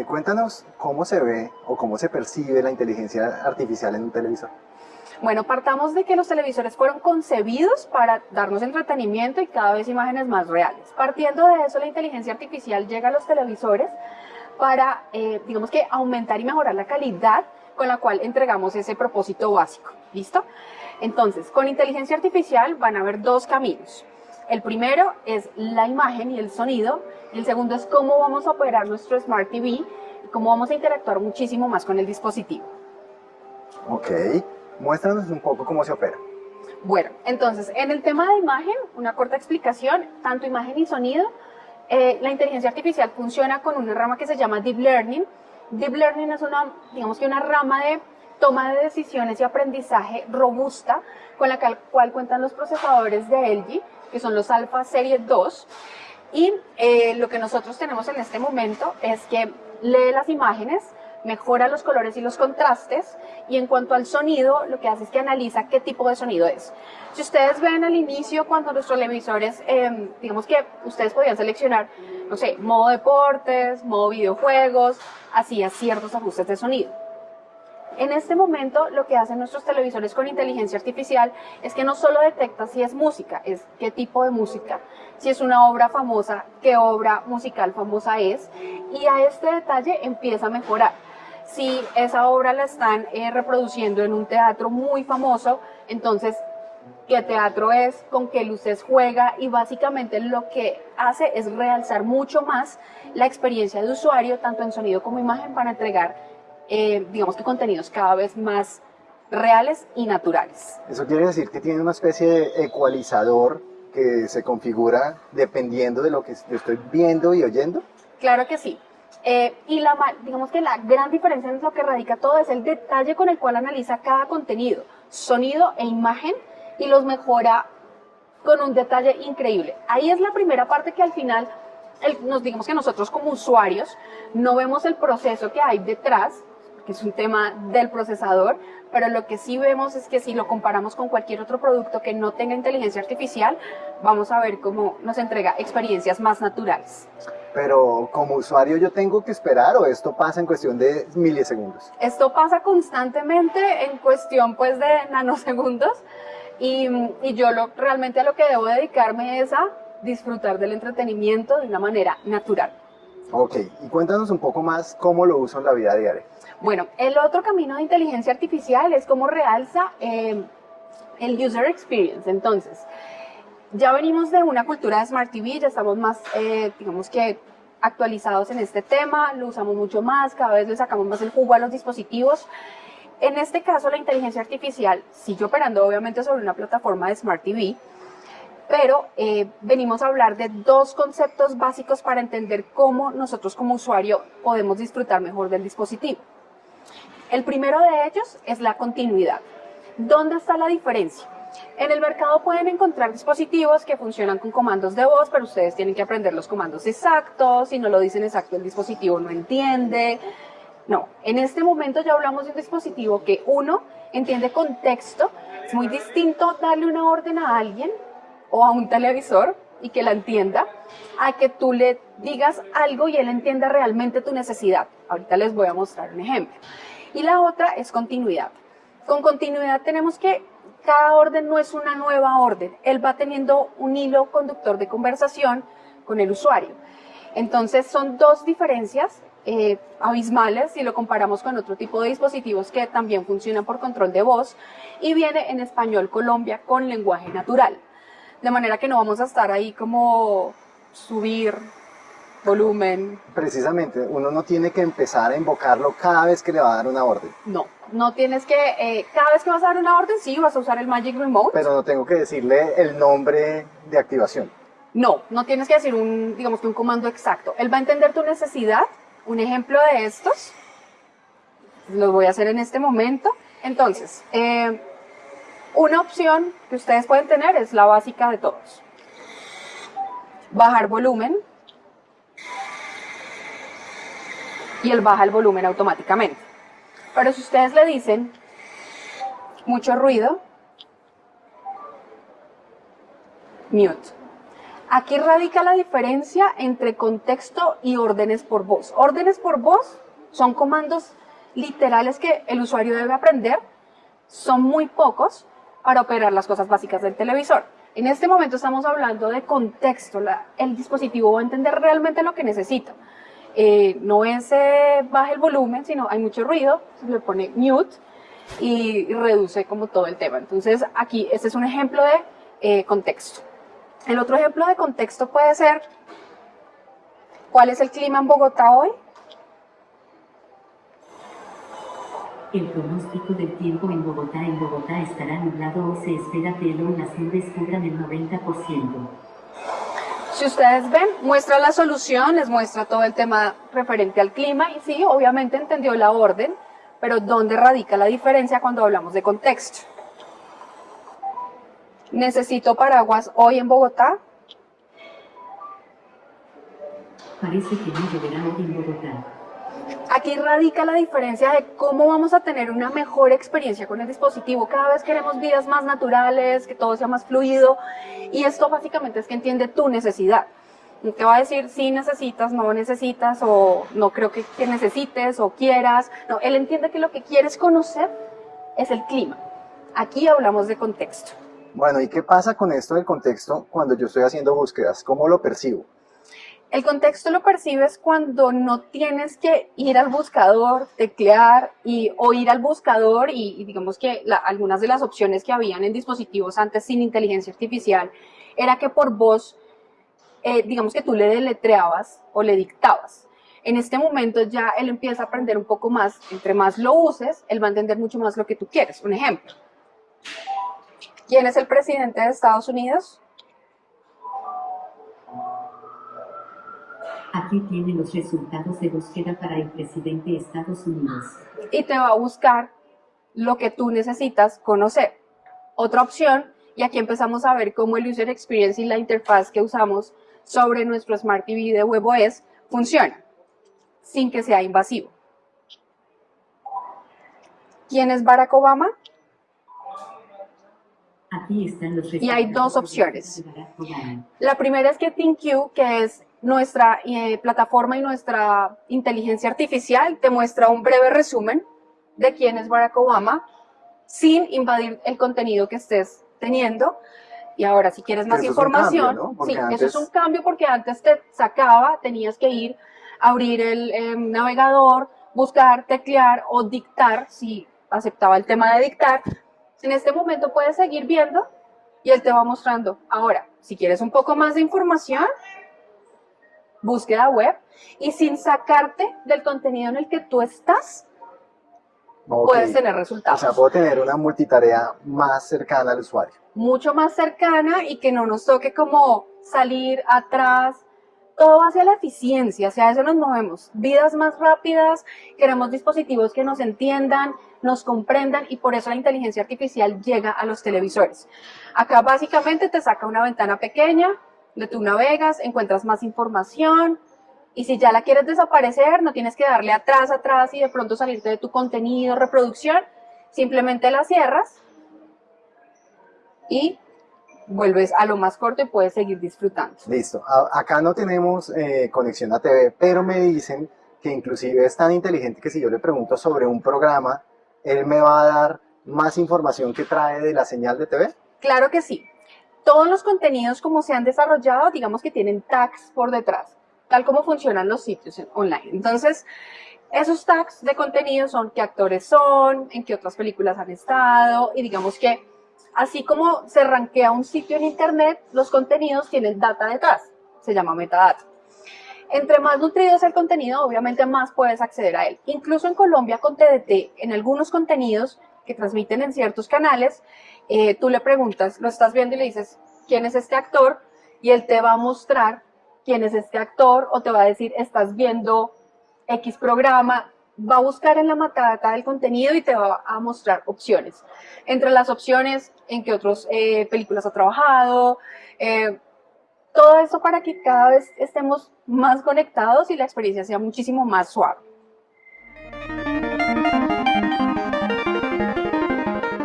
Y cuéntanos cómo se ve o cómo se percibe la inteligencia artificial en un televisor. Bueno, partamos de que los televisores fueron concebidos para darnos entretenimiento y cada vez imágenes más reales. Partiendo de eso, la inteligencia artificial llega a los televisores para, eh, digamos que, aumentar y mejorar la calidad con la cual entregamos ese propósito básico. ¿Listo? Entonces, con inteligencia artificial van a haber dos caminos. El primero es la imagen y el sonido, y el segundo es cómo vamos a operar nuestro Smart TV y cómo vamos a interactuar muchísimo más con el dispositivo. Ok, muéstranos un poco cómo se opera. Bueno, entonces, en el tema de imagen, una corta explicación, tanto imagen y sonido, eh, la inteligencia artificial funciona con una rama que se llama Deep Learning. Deep Learning es una, digamos que una rama de toma de decisiones y aprendizaje robusta con la cual cuentan los procesadores de LG que son los Alpha Serie 2. Y eh, lo que nosotros tenemos en este momento es que lee las imágenes, mejora los colores y los contrastes y en cuanto al sonido lo que hace es que analiza qué tipo de sonido es. Si ustedes ven al inicio cuando nuestros televisores, em, digamos que ustedes podían seleccionar, no sé, modo deportes, modo videojuegos, hacía ciertos ajustes de sonido. En este momento lo que hacen nuestros televisores con inteligencia artificial es que no solo detecta si es música, es qué tipo de música, si es una obra famosa, qué obra musical famosa es, y a este detalle empieza a mejorar. Si esa obra la están eh, reproduciendo en un teatro muy famoso, entonces qué teatro es, con qué luces juega y básicamente lo que hace es realzar mucho más la experiencia de usuario, tanto en sonido como imagen, para entregar eh, digamos que contenidos cada vez más reales y naturales. Eso quiere decir que tiene una especie de ecualizador que se configura dependiendo de lo que estoy viendo y oyendo. Claro que sí. Eh, y la, digamos que la gran diferencia en lo que radica todo es el detalle con el cual analiza cada contenido, sonido e imagen, y los mejora con un detalle increíble. Ahí es la primera parte que al final, nos digamos que nosotros como usuarios no vemos el proceso que hay detrás que es un tema del procesador, pero lo que sí vemos es que si lo comparamos con cualquier otro producto que no tenga inteligencia artificial, vamos a ver cómo nos entrega experiencias más naturales. Pero como usuario yo tengo que esperar o esto pasa en cuestión de milisegundos? Esto pasa constantemente en cuestión pues de nanosegundos y, y yo lo, realmente a lo que debo dedicarme es a disfrutar del entretenimiento de una manera natural. Ok, y cuéntanos un poco más cómo lo uso en la vida diaria. Bueno, el otro camino de inteligencia artificial es cómo realza eh, el user experience. Entonces, ya venimos de una cultura de Smart TV, ya estamos más, eh, digamos que actualizados en este tema, lo usamos mucho más, cada vez le sacamos más el jugo a los dispositivos. En este caso, la inteligencia artificial sigue operando obviamente sobre una plataforma de Smart TV, pero eh, venimos a hablar de dos conceptos básicos para entender cómo nosotros como usuario podemos disfrutar mejor del dispositivo. El primero de ellos es la continuidad. ¿Dónde está la diferencia? En el mercado pueden encontrar dispositivos que funcionan con comandos de voz, pero ustedes tienen que aprender los comandos exactos, si no lo dicen exacto el dispositivo no entiende. No, en este momento ya hablamos de un dispositivo que uno entiende contexto, es muy distinto darle una orden a alguien o a un televisor y que la entienda, a que tú le digas algo y él entienda realmente tu necesidad. Ahorita les voy a mostrar un ejemplo. Y la otra es continuidad. Con continuidad tenemos que cada orden no es una nueva orden, él va teniendo un hilo conductor de conversación con el usuario. Entonces son dos diferencias eh, abismales si lo comparamos con otro tipo de dispositivos que también funcionan por control de voz y viene en español Colombia con lenguaje natural de manera que no vamos a estar ahí como subir volumen. Precisamente, uno no tiene que empezar a invocarlo cada vez que le va a dar una orden. No, no tienes que, eh, cada vez que vas a dar una orden, sí, vas a usar el Magic Remote. Pero no tengo que decirle el nombre de activación. No, no tienes que decir un, digamos que un comando exacto. Él va a entender tu necesidad. Un ejemplo de estos, lo voy a hacer en este momento. Entonces, eh, una opción que ustedes pueden tener es la básica de todos. Bajar volumen. Y él baja el volumen automáticamente. Pero si ustedes le dicen mucho ruido, mute. Aquí radica la diferencia entre contexto y órdenes por voz. Órdenes por voz son comandos literales que el usuario debe aprender, son muy pocos para operar las cosas básicas del televisor. En este momento estamos hablando de contexto, el dispositivo va a entender realmente lo que necesita. Eh, no es eh, baja el volumen, sino hay mucho ruido, se le pone mute y reduce como todo el tema. Entonces aquí este es un ejemplo de eh, contexto. El otro ejemplo de contexto puede ser, ¿cuál es el clima en Bogotá hoy? El pronóstico del tiempo en Bogotá en Bogotá estará nublado o se espera que el las nubes cubran el 90%. Si ustedes ven, muestra la solución, les muestra todo el tema referente al clima y sí, obviamente entendió la orden, pero ¿dónde radica la diferencia cuando hablamos de contexto? ¿Necesito paraguas hoy en Bogotá? Parece que no lloverá hoy en Bogotá. Aquí radica la diferencia de cómo vamos a tener una mejor experiencia con el dispositivo. Cada vez queremos vidas más naturales, que todo sea más fluido. Y esto básicamente es que entiende tu necesidad. No te va a decir si necesitas, no necesitas, o no creo que, que necesites o quieras. No, él entiende que lo que quieres conocer es el clima. Aquí hablamos de contexto. Bueno, ¿y qué pasa con esto del contexto cuando yo estoy haciendo búsquedas? ¿Cómo lo percibo? El contexto lo percibes cuando no tienes que ir al buscador, teclear y, o ir al buscador y, digamos que algunas de las opciones que habían en dispositivos antes sin inteligencia artificial era que por voz, eh, digamos que tú le deletreabas o le dictabas. En este momento ya él empieza a aprender un poco más, entre más lo uses, él va a entender mucho más lo que tú quieres. Un ejemplo. ¿Quién es el presidente de Estados Unidos? Aquí tiene los resultados de búsqueda para el presidente de Estados Unidos. Y te va a buscar lo que tú necesitas conocer. Otra opción, y aquí empezamos a ver cómo el User Experience y la interfaz que usamos sobre nuestro Smart TV de WebOS funciona, sin que sea invasivo. ¿Quién es Barack Obama? Aquí están los y hay dos opciones. La primera es que ThinQ, que es nuestra eh, plataforma y nuestra inteligencia artificial te muestra un breve resumen de quién es Barack Obama sin invadir el contenido que estés teniendo. Y ahora, si quieres más información, sí, eso es un cambio porque antes te sacaba, tenías que ir, abrir el em, navegador, buscar, teclear o dictar, si aceptaba el tema de dictar. En este momento puedes seguir viendo y él te va mostrando. Ahora, si quieres un poco más de información, búsqueda web y sin sacarte del contenido en el que tú estás, puedes tener resultados. O sea, puedo tener una multitarea más cercana al usuario. Mucho más cercana y que no nos toque como salir atrás, todo hacia la eficiencia, hacia eso nos movemos. Vidas más rápidas, queremos dispositivos que nos entiendan, nos comprendan y por eso la inteligencia artificial llega a los televisores. Acá básicamente te saca una ventana pequeña, de tú navegas, encuentras más información y si ya la quieres desaparecer, no tienes que darle atrás, atrás y de pronto salirte de tu contenido, reproducción, simplemente la cierras y vuelves a lo más corto y puedes seguir disfrutando. Listo. acá no tenemos eh, conexión a TV, pero me dicen que inclusive es tan inteligente que si yo le pregunto sobre un programa, él me va a dar más información que trae de la señal de TV. Claro que sí todos los contenidos como se han desarrollado, digamos que tienen tags por detrás, tal como funcionan los sitios online. Entonces, esos tags de contenido son qué actores son, en qué otras películas han estado, y digamos que así como se rankea un sitio en internet, los contenidos tienen data detrás, se llama metadata. Entre más nutrido es el contenido, obviamente más puedes acceder a él. Incluso en Colombia con TDT, en algunos contenidos que transmiten en ciertos canales, eh, tú le preguntas, lo estás viendo y le dices, ¿quién es este actor? Y él te va a mostrar quién es este actor o te va a decir, estás viendo X programa, va a buscar en la metadata del contenido y te va a mostrar opciones. Entre las opciones, en qué otras eh, películas ha trabajado, eh, todo eso para que cada vez estemos más conectados y la experiencia sea muchísimo más suave.